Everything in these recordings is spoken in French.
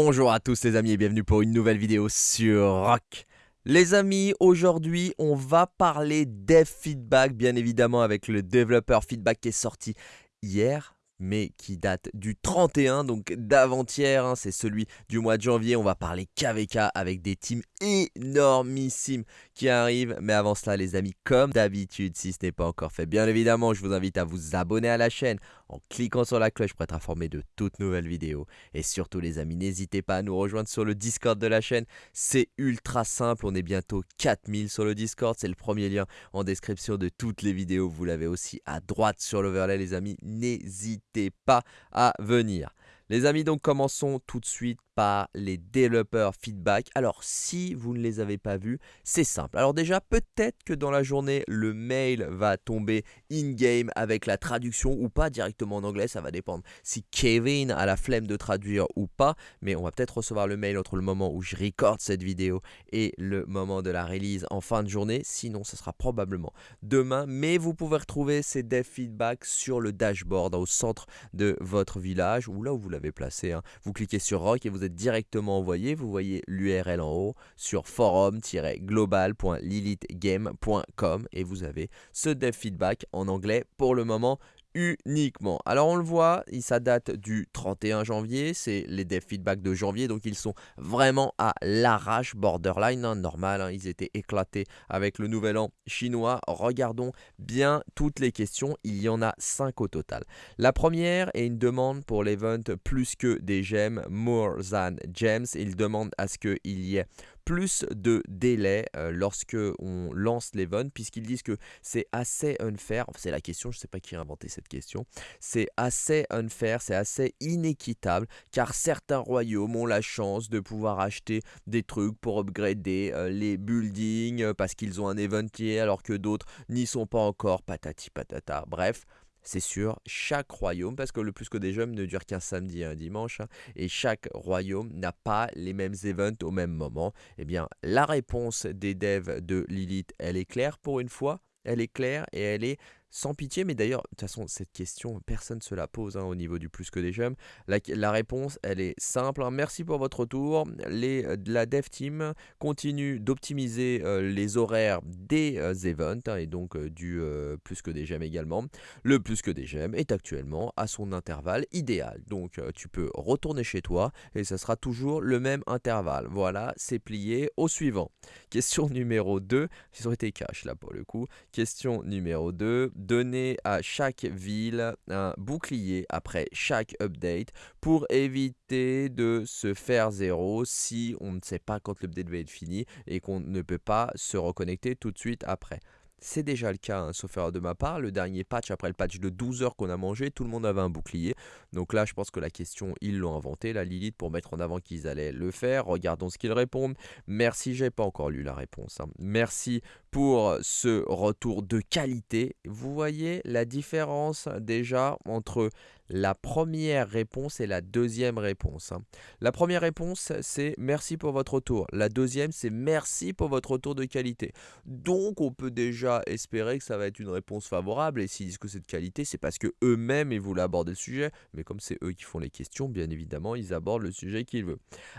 Bonjour à tous les amis et bienvenue pour une nouvelle vidéo sur Rock. Les amis, aujourd'hui on va parler dev feedback bien évidemment avec le developer feedback qui est sorti hier mais qui date du 31, donc d'avant-hier, hein, c'est celui du mois de janvier. On va parler KVK avec des teams énormissimes qui arrivent. Mais avant cela, les amis, comme d'habitude, si ce n'est pas encore fait, bien évidemment, je vous invite à vous abonner à la chaîne en cliquant sur la cloche pour être informé de toutes nouvelles vidéos. Et surtout, les amis, n'hésitez pas à nous rejoindre sur le Discord de la chaîne. C'est ultra simple, on est bientôt 4000 sur le Discord. C'est le premier lien en description de toutes les vidéos. Vous l'avez aussi à droite sur l'overlay, les amis. N'hésitez pas à venir. Les amis, donc commençons tout de suite par les développeurs feedback. Alors, si vous ne les avez pas vus, c'est simple. Alors déjà, peut-être que dans la journée, le mail va tomber in-game avec la traduction ou pas directement en anglais. Ça va dépendre si Kevin a la flemme de traduire ou pas. Mais on va peut-être recevoir le mail entre le moment où je recorde cette vidéo et le moment de la release en fin de journée. Sinon, ce sera probablement demain. Mais vous pouvez retrouver ces dev feedback sur le dashboard au centre de votre village ou là où vous placé. Hein. Vous cliquez sur Rock et vous êtes directement envoyé. Vous voyez l'URL en haut sur forum-global.lilithgame.com et vous avez ce dev feedback en anglais pour le moment uniquement. Alors on le voit, ça date du 31 janvier, c'est les dev feedback de janvier, donc ils sont vraiment à l'arrache, borderline, hein, normal, hein, ils étaient éclatés avec le nouvel an chinois. Regardons bien toutes les questions, il y en a 5 au total. La première est une demande pour l'event plus que des gemmes, more than gems, il demande à ce qu'il y ait plus de délai euh, lorsque on lance l'event puisqu'ils disent que c'est assez unfair, c'est la question, je ne sais pas qui a inventé cette question, c'est assez unfair, c'est assez inéquitable car certains royaumes ont la chance de pouvoir acheter des trucs pour upgrader euh, les buildings euh, parce qu'ils ont un eventier alors que d'autres n'y sont pas encore, patati patata, bref c'est sûr, chaque royaume, parce que le plus que des jeux ne dure qu'un samedi et un dimanche, hein, et chaque royaume n'a pas les mêmes events au même moment, eh bien la réponse des devs de Lilith, elle est claire pour une fois, elle est claire et elle est sans pitié, mais d'ailleurs, de toute façon, cette question, personne ne se la pose hein, au niveau du plus que des jeunes. La, réponse, elle est simple. Hein. Merci pour votre retour. Les, euh, la dev team continue d'optimiser euh, les horaires des euh, events hein, et donc du plus que des gemmes également. Le plus que des gemmes est actuellement à son intervalle idéal. Donc, tu peux retourner chez toi et ça sera toujours le même intervalle. Voilà, c'est plié au suivant. Question numéro 2. Ils ont été cash là pour le coup. Question numéro 2 donner à chaque ville un bouclier après chaque update pour éviter de se faire zéro si on ne sait pas quand l'update va être fini et qu'on ne peut pas se reconnecter tout de suite après. C'est déjà le cas, hein, sauf erreur de ma part. Le dernier patch, après le patch de 12 heures qu'on a mangé, tout le monde avait un bouclier. Donc là, je pense que la question, ils l'ont inventé, la Lilith, pour mettre en avant qu'ils allaient le faire. Regardons ce qu'ils répondent. Merci, j'ai pas encore lu la réponse. Hein. Merci pour ce retour de qualité. Vous voyez la différence déjà entre la première réponse et la deuxième réponse. Hein. La première réponse, c'est merci pour votre retour. La deuxième, c'est merci pour votre retour de qualité. Donc, on peut déjà espérer que ça va être une réponse favorable. Et s'ils disent que c'est de qualité, c'est parce que eux-mêmes, ils voulaient aborder le sujet. Mais comme c'est eux qui font les questions, bien évidemment, ils abordent le sujet qu'ils veulent.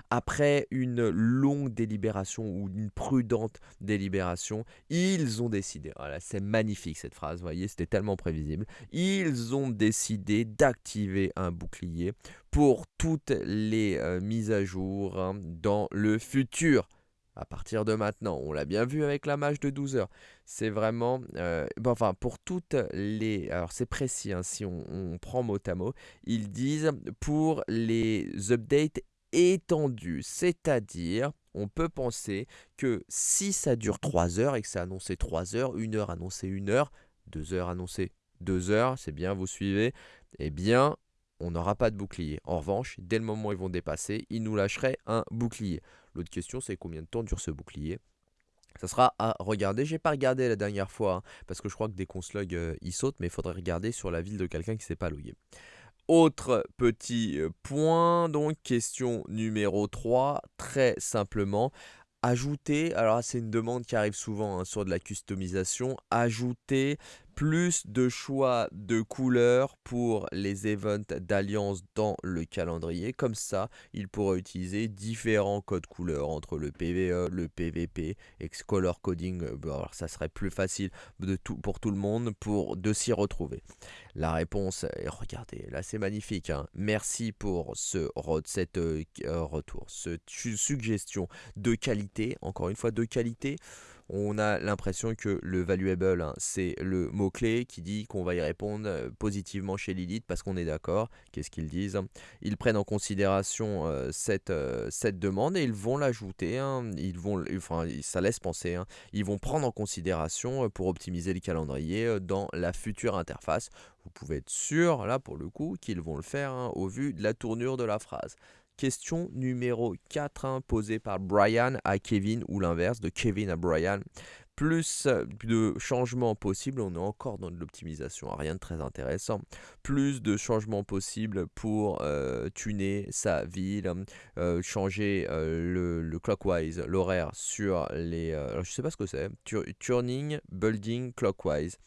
Après une longue délibération ou une prudente délibération, ils ont décidé. Voilà, c'est magnifique cette phrase, voyez, c'était tellement prévisible. Ils ont décidé d'accepter activer un bouclier pour toutes les euh, mises à jour hein, dans le futur. À partir de maintenant, on l'a bien vu avec la mage de 12 heures. C'est vraiment, euh, enfin pour toutes les, alors c'est précis hein, si on, prend mot à mot, ils disent pour les updates étendus, c'est-à-dire on peut penser que si ça dure 3 heures et que c'est annoncé 3 heures, 1 heure annoncé 1 heure, 2 heures annoncé 2 heures, c'est bien, vous suivez, eh bien, on n'aura pas de bouclier. En revanche, dès le moment où ils vont dépasser, ils nous lâcheraient un bouclier. L'autre question, c'est combien de temps dure ce bouclier? Ça sera à regarder. J'ai pas regardé la dernière fois hein, parce que je crois que dès qu'on se log, euh, il saute, mais il faudrait regarder sur la ville de quelqu'un qui s'est pas logué. Autre petit euh, point, donc question numéro 3, très simplement, ajouter, alors c'est une demande qui arrive souvent hein, sur de la customisation, ajouter plus de choix de couleurs pour les events d'alliance dans le calendrier. Comme ça, il pourra utiliser différents codes couleurs entre le PVE, le PVP, et color coding. Alors ça serait plus facile pour tout le monde pour de s'y retrouver. La réponse, est, regardez, là c'est magnifique. Hein. Merci pour ce euh, retour, cette suggestion de qualité. Encore une fois, de qualité on a l'impression que le valuable, hein, c'est le mot-clé qui dit qu'on va y répondre euh, positivement chez Lilith parce qu'on est d'accord. Qu'est-ce qu'ils disent Ils prennent en considération euh, cette, euh, cette demande et ils vont l'ajouter. Hein. ça laisse penser. Hein. ils vont prendre en considération pour optimiser le calendrier dans la future interface. Vous pouvez être sûr, là pour le coup, qu'ils vont le faire au vu de la tournure de la phrase. Question numéro 4 hein, posée par Brian à Kevin ou l'inverse de Kevin à Brian. Plus de changements possibles, on est encore dans de l'optimisation, rien de très intéressant. Plus de changements possibles pour euh, tuner sa ville, euh, changer euh, le, clockwise, l'horaire sur les... alors je sais pas ce que c'est, turning, building, clockwise.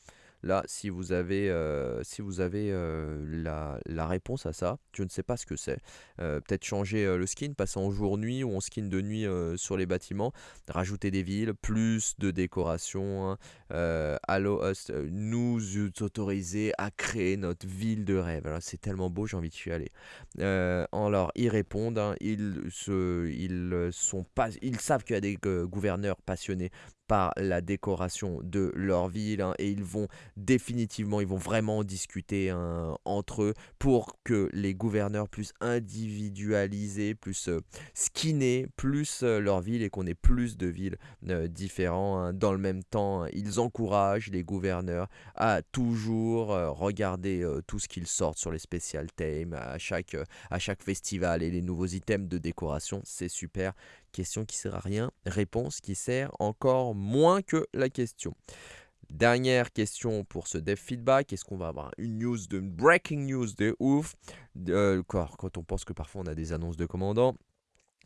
Là, si vous avez, euh, si vous avez euh, la, réponse à ça, je ne sais pas ce que c'est. Euh, peut-être changer le skin, passer en jour-nuit ou en skin de nuit sur les bâtiments, rajouter des villes, plus de décoration, hein. allow us, nous autoriser à créer notre ville de rêve. C'est tellement beau, j'ai envie de y aller. alors, ils répondent, hein. ils, se, ils, sont pas, ils savent qu'il y a des gouverneurs passionnés par la décoration de leur ville hein, et ils vont définitivement, ils vont vraiment discuter hein, entre eux pour que les gouverneurs puissent individualiser, plus euh, plus euh, leur ville et qu'on ait plus de villes euh, différentes. Hein. Dans le même temps, ils encouragent les gouverneurs à toujours regarder tout ce qu'ils sortent sur les special themes à chaque, à chaque festival et les nouveaux items de décoration. C'est super. Question qui sert à rien, réponse qui sert encore moins que la question. Dernière question pour ce dev feedback. Est-ce qu'on va avoir une news de breaking news de ouf? Euh, Quand on pense que parfois on a des annonces de commandants.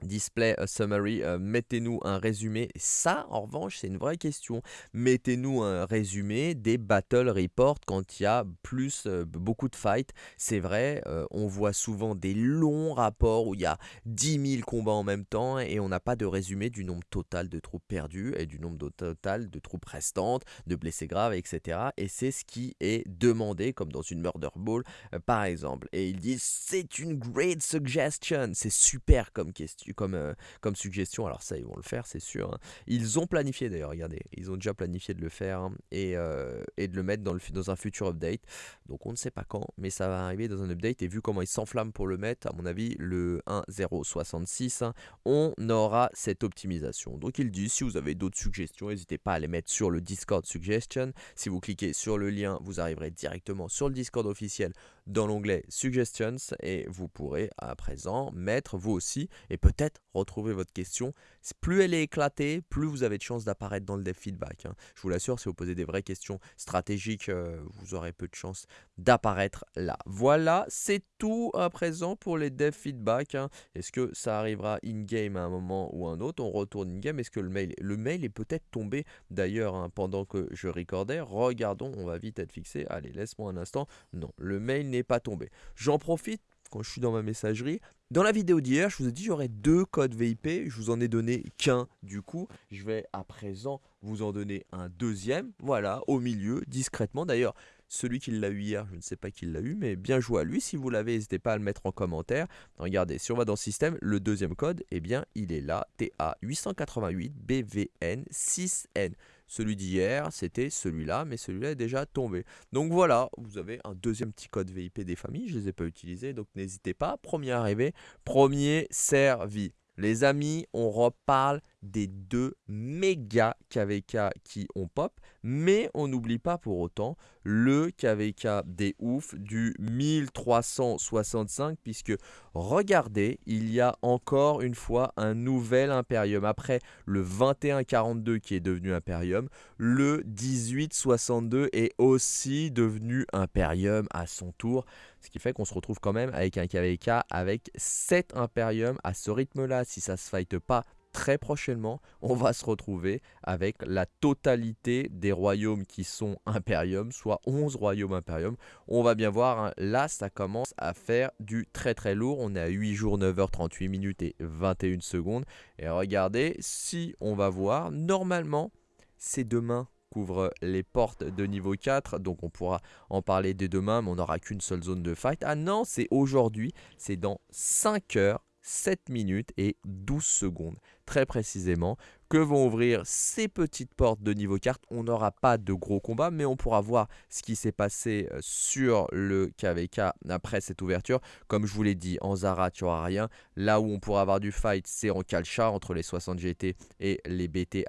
Display a summary, euh, mettez-nous un résumé. Ça, en revanche, c'est une vraie question. Mettez-nous un résumé des battle reports quand il y a plus, euh, beaucoup de fights. C'est vrai, euh, on voit souvent des longs rapports où il y a 10 000 combats en même temps et on n'a pas de résumé du nombre total de troupes perdues et du nombre total de troupes restantes, de blessés graves, etc. Et c'est ce qui est demandé, comme dans une Murder Ball, par exemple. Et ils disent, c'est une great suggestion. C'est super comme question comme, euh, comme suggestion. Alors ça, ils vont le faire, c'est sûr. Hein. Ils ont planifié d'ailleurs, regardez, ils ont déjà planifié de le faire hein, et, euh, et, de le mettre dans, le, dans un futur update. Donc on ne sait pas quand, mais ça va arriver dans un update. Et vu comment ils s'enflamment pour le mettre, à mon avis, le 1.066, hein, on aura cette optimisation. Donc ils disent, si vous avez d'autres suggestions, n'hésitez pas à les mettre sur le Discord Suggestion. Si vous cliquez sur le lien, vous arriverez directement sur le Discord officiel dans l'onglet Suggestions et vous pourrez à présent mettre vous aussi et peut-être retrouver votre question. Plus elle est éclatée, plus vous avez de chances d'apparaître dans le dev feedback. Hein. Je vous l'assure, si vous posez des vraies questions stratégiques, euh, vous aurez peu de chances d'apparaître là. Voilà, c'est tout à présent pour les dev feedback. Hein. Est-ce que ça arrivera in-game à un moment ou un autre? On retourne in-game. Est-ce que le mail, le mail est peut-être tombé d'ailleurs hein, pendant que je recordais Regardons, on va vite être fixé. Allez, laisse-moi un instant. Non, le mail n'est pas tombé. J'en profite quand je suis dans ma messagerie. Dans la vidéo d'hier, je vous ai dit j'aurais deux codes VIP. Je vous en ai donné qu'un du coup. Je vais à présent vous en donner un deuxième. Voilà, au milieu, discrètement. D'ailleurs, celui qui l'a eu hier, je ne sais pas qui l'a eu, mais bien joué à lui. Si vous l'avez, n'hésitez pas à le mettre en commentaire. Regardez, si on va dans système, le deuxième code, eh bien, il est là. TA 888 BVN 6N. Celui d'hier, c'était celui-là, mais celui-là est déjà tombé. Donc voilà, vous avez un deuxième petit code VIP des familles. Je ne les ai pas utilisés, donc n'hésitez pas. Premier arrivé, premier servi. Les amis, on reparle des deux méga KVK qui ont pop, mais on n'oublie pas pour autant le KVK des ouf du 1365, puisque regardez, il y a encore une fois un nouvel Imperium. Après le 2142 qui est devenu Imperium, le 1862 est aussi devenu Imperium à son tour. Ce qui fait qu'on se retrouve quand même avec un KVK avec 7 Imperium à ce rythme-là. Si ça se fight pas très prochainement, on va se retrouver avec la totalité des royaumes qui sont Imperium, soit 11 royaumes Imperium. On va bien voir, hein, là, ça commence à faire du très très lourd. On est à 8 jours, 9h38 minutes et 21 secondes. Et regardez, si on va voir, normalement, c'est demain couvre les portes de niveau 4, donc on pourra en parler dès demain, mais on n'aura qu'une seule zone de fight. Ah non, c'est aujourd'hui, c'est dans 5 heures, 7 minutes et 12 secondes, très précisément que vont ouvrir ces petites portes de niveau carte. On n'aura pas de gros combats, mais on pourra voir ce qui s'est passé euh, sur le KVK après cette ouverture. Comme je vous l'ai dit, en Zara, tu n'auras rien. Là où on pourra avoir du fight, c'est en Kalcha, entre les 60 GT et les BT.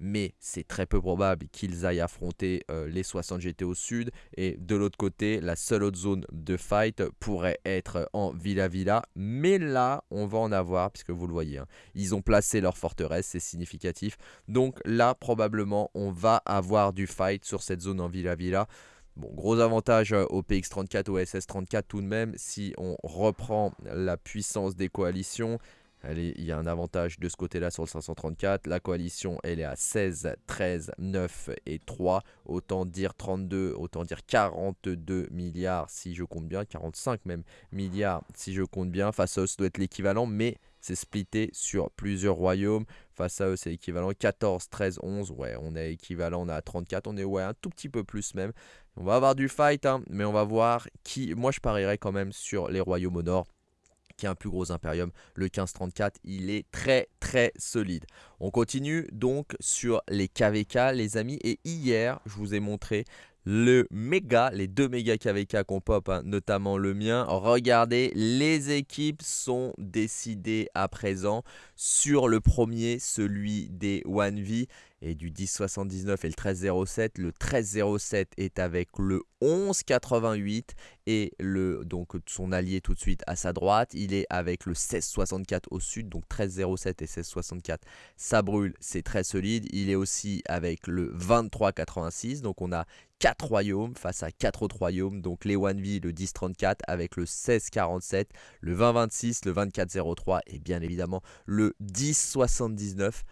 Mais c'est très peu probable qu'ils aillent affronter euh, les 60 GT au sud. Et de l'autre côté, la seule autre zone de fight pourrait être en Villa Villa. Mais là, on va en avoir, puisque vous le voyez, hein. ils ont placé leur forteresse c'est significatif. Donc là, probablement, on va avoir du fight sur cette zone en Villa Villa. Bon, gros avantage euh, au PX34, au SS34 tout de même, si on reprend la puissance des coalitions. Il y a un avantage de ce côté-là sur le 534. La coalition, elle est à 16, 13, 9 et 3. Autant dire 32, autant dire 42 milliards si je compte bien. 45 même milliards si je compte bien. Face doit être l'équivalent, mais c'est splitté sur plusieurs royaumes. Face à eux, c'est équivalent 14, 13, 11. Ouais, on est équivalent, on est à 34. On est ouais, un tout petit peu plus même. On va avoir du fight, hein, mais on va voir qui... Moi, je parierais quand même sur les royaumes au nord qui est un plus gros impérium, le 1534, il est très très solide. On continue donc sur les KVK les amis et hier je vous ai montré le méga, les deux méga KVK qu'on pop, hein, notamment le mien. Regardez, les équipes sont décidées à présent sur le premier, celui des 1V et du 1079 et le 1307. Le 1307 est avec le 1188 et le donc son allié tout de suite à sa droite, il est avec le 1664 au sud, donc 1307 et 1664. Ça brûle, c'est très solide. Il est aussi avec le 2386, donc on a 4 royaumes face à 4 autres royaumes, donc les 1V, le 1034 avec le 1647, le 2026, le 2403 et bien évidemment le 1079.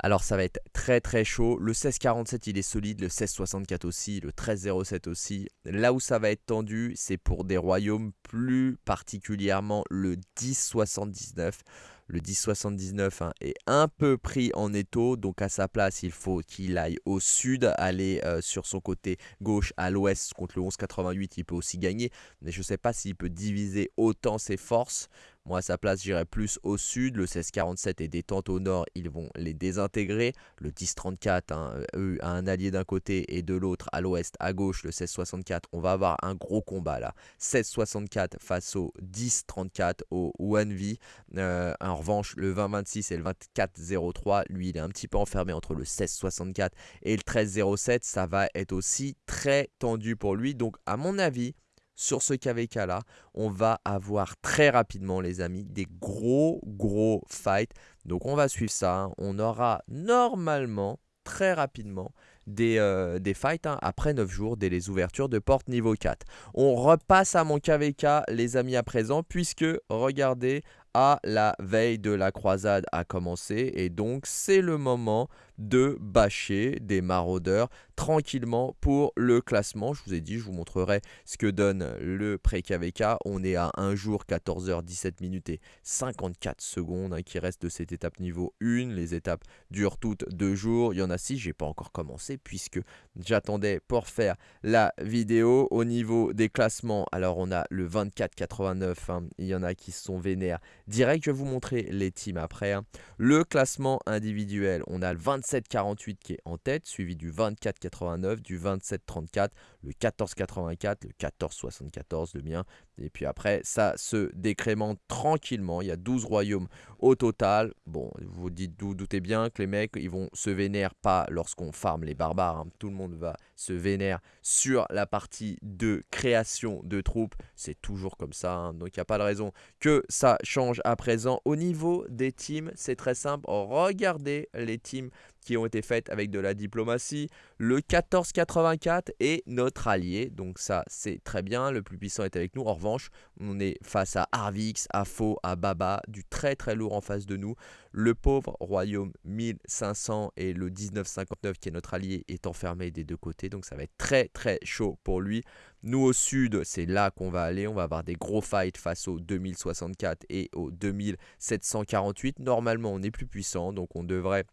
Alors ça va être très très chaud. Le 1647 il est solide, le 1664 aussi, le 1307 aussi. Là où ça va être tendu, c'est pour des royaumes plus particulièrement le 1079. Le 1079 hein, est un peu pris en étau, donc à sa place, il faut qu'il aille au sud, aller euh, sur son côté gauche à l'ouest contre le 1188, il peut aussi gagner. Mais je ne sais pas s'il peut diviser autant ses forces. Moi, à sa place, j'irai plus au sud. Le 1647 est détente au nord, ils vont les désintégrer. Le 1034, hein, eux, a un allié d'un côté et de l'autre, à l'ouest, à gauche, le 1664. On va avoir un gros combat là. 1664 face au 1034, au 1V. Euh, en revanche, le 2026 et le 2403, lui, il est un petit peu enfermé entre le 1664 et le 1307. Ça va être aussi très tendu pour lui. Donc, à mon avis, sur ce KVK là, on va avoir très rapidement les amis des gros gros fights. Donc on va suivre ça, hein. on aura normalement très rapidement des, euh, fights hein, après 9 jours dès les ouvertures de porte niveau 4. On repasse à mon KVK les amis à présent puisque regardez à la veille de la croisade a commencé et donc c'est le moment de bâcher des maraudeurs tranquillement pour le classement. Je vous ai dit, je vous montrerai ce que donne le pré-KVK. On est à 1 jour, 14h, 17 minutes et 54 secondes hein, qui reste de cette étape niveau 1. Les étapes durent toutes 2 jours. Il y en a 6, j'ai pas encore commencé puisque j'attendais pour faire la vidéo. Au niveau des classements, alors on a le 24-89, hein. il y en a qui sont vénères. Direct, je vais vous montrer les teams après. Hein. Le classement individuel, on a le 27 27,48 qui est en tête, suivi du 24,89, du 27,34, le 14,84, le 14,74 le mien. Et puis après, ça se décrémente tranquillement. Il y a 12 royaumes au total. Bon, vous dites, vous doutez bien que les mecs, ils vont se vénérer pas lorsqu'on farme les barbares. Hein. Tout le monde va se vénérer sur la partie de création de troupes. C'est toujours comme ça. Hein. Donc il n'y a pas de raison que ça change à présent. Au niveau des teams, c'est très simple. Regardez les teams qui ont été faites avec de la diplomatie. Le 1484 est notre allié, donc ça c'est très bien, le plus puissant est avec nous. En revanche, on est face à Arvix, à Faux, à Baba, du très très lourd en face de nous. Le pauvre royaume 1500 et le 1959 qui est notre allié est enfermé des deux côtés, donc ça va être très très chaud pour lui. Nous au sud, c'est là qu'on va aller, on va avoir des gros fights face au 2064 et au 2748. Normalement on est plus puissant, donc on devrait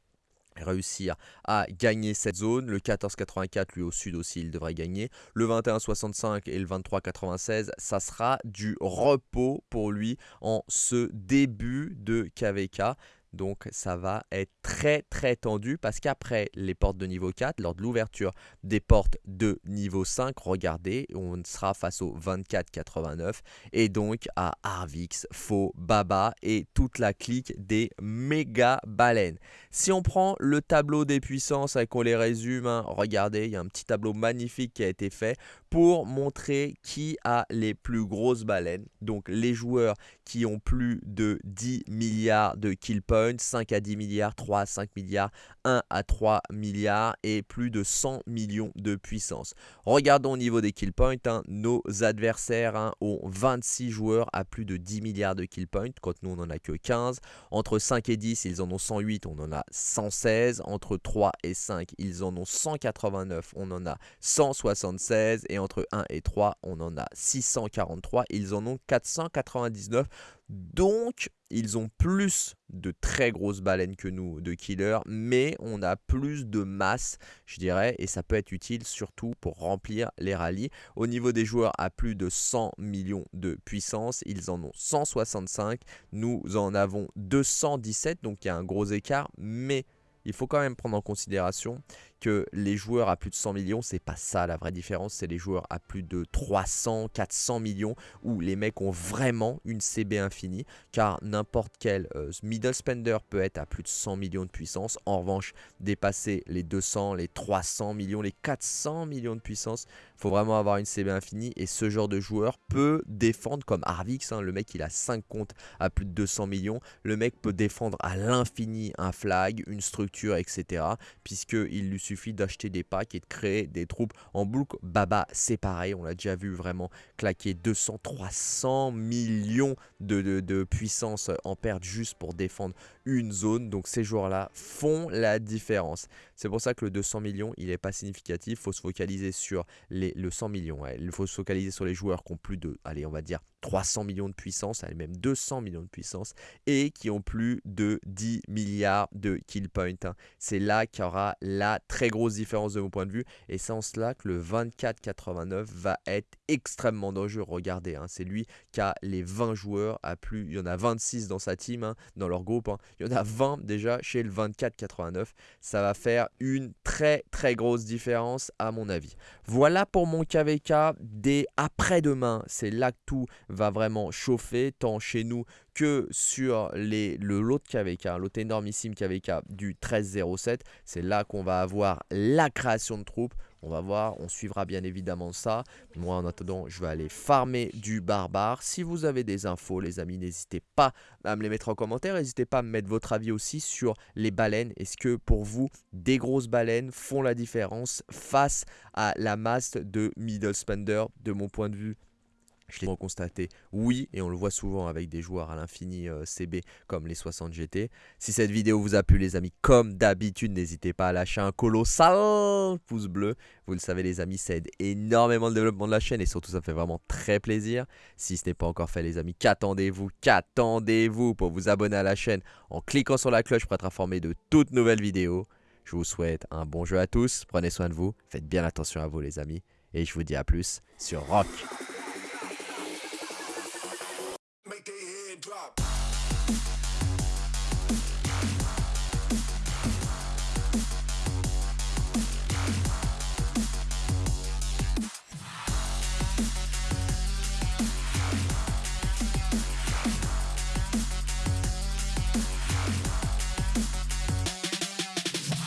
réussir à gagner cette zone. Le 1484, lui au sud aussi, il devrait gagner. Le 2165 et le 2396, ça sera du repos pour lui en ce début de KVK. Donc ça va être très très tendu parce qu'après les portes de niveau 4, lors de l'ouverture des portes de niveau 5, regardez, on sera face au 24-89 et donc à Arvix, Faux, Baba et toute la clique des méga baleines. Si on prend le tableau des puissances et qu'on les résume, hein, regardez, il y a un petit tableau magnifique qui a été fait pour montrer qui a les plus grosses baleines. Donc les joueurs qui ont plus de 10 milliards de kill points, 5 à 10 milliards, 3 à 5 milliards, 1 à 3 milliards et plus de 100 millions de puissance. Regardons au niveau des kill points, hein. nos adversaires hein, ont 26 joueurs à plus de 10 milliards de kill points, quand nous on n'en a que 15. Entre 5 et 10, ils en ont 108, on en a 116. Entre 3 et 5, ils en ont 189, on en a 176. Et entre 1 et 3, on en a 643. Ils en ont 499. Donc, ils ont plus de très grosses baleines que nous de killers, mais on a plus de masse, je dirais, et ça peut être utile surtout pour remplir les rallyes. Au niveau des joueurs à plus de 100 millions de puissance, ils en ont 165, nous en avons 217, donc il y a un gros écart, mais il faut quand même prendre en considération les joueurs à plus de 100 millions, c'est pas ça la vraie différence, c'est les joueurs à plus de 300, 400 millions où les mecs ont vraiment une CB infinie car n'importe quel euh, middle spender peut être à plus de 100 millions de puissance. En revanche, dépasser les 200, les 300 millions, les 400 millions de puissance, faut vraiment avoir une CB infinie et ce genre de joueur peut défendre comme Arvix, hein, le mec il a 5 comptes à plus de 200 millions, le mec peut défendre à l'infini un flag, une structure, etc. puisqu'il lui suffit d'acheter des packs et de créer des troupes en boucle. Baba, c'est pareil, on l'a déjà vu vraiment claquer 200, 300 millions de, de puissance en perte juste pour défendre une zone. Donc ces joueurs-là font la différence. C'est pour ça que le 200 millions, il n'est pas significatif. Il faut se focaliser sur les, le 100 millions. Il faut se focaliser sur les joueurs qui ont plus de, allez, on va dire 300 millions de puissance, allez, même 200 millions de puissance, et qui ont plus de 10 milliards de kill points. Hein. C'est là qu'il y aura la très grosse différence de mon point de vue. Et c'est en cela que le 24-89 va être extrêmement dangereux. Regardez, hein, c'est lui qui a les 20 joueurs à plus. Il y en a 26 dans sa team, hein, dans leur groupe. Il y en a 20 déjà chez le 24-89. Ça va faire une très très grosse différence à mon avis. Voilà pour mon KVK dès après-demain. C'est là que tout va vraiment chauffer, tant chez nous que sur les, le lot de KVK, l'autre énormissime KVK du 1307. C'est là qu'on va avoir la création de troupes. On va voir, on suivra bien évidemment ça. Moi, en attendant, je vais aller farmer du barbare. Si vous avez des infos, les amis, n'hésitez pas à me les mettre en commentaire. N'hésitez pas à me mettre votre avis aussi sur les baleines. Est-ce que pour vous, des grosses baleines font la différence face à la masse de middle spender De mon point de vue, je l'ai constaté, oui, et on le voit souvent avec des joueurs à l'infini euh, CB comme les 60 GT. Si cette vidéo vous a plu les amis, comme d'habitude, n'hésitez pas à lâcher un colossal pouce bleu. Vous le savez les amis, ça aide énormément le développement de la chaîne et surtout ça fait vraiment très plaisir. Si ce n'est pas encore fait les amis, qu'attendez-vous Qu'attendez-vous pour vous abonner à la chaîne en cliquant sur la cloche pour être informé de toutes nouvelles vidéos Je vous souhaite un bon jeu à tous, prenez soin de vous, faites bien attention à vous les amis et je vous dis à plus sur Rock. make it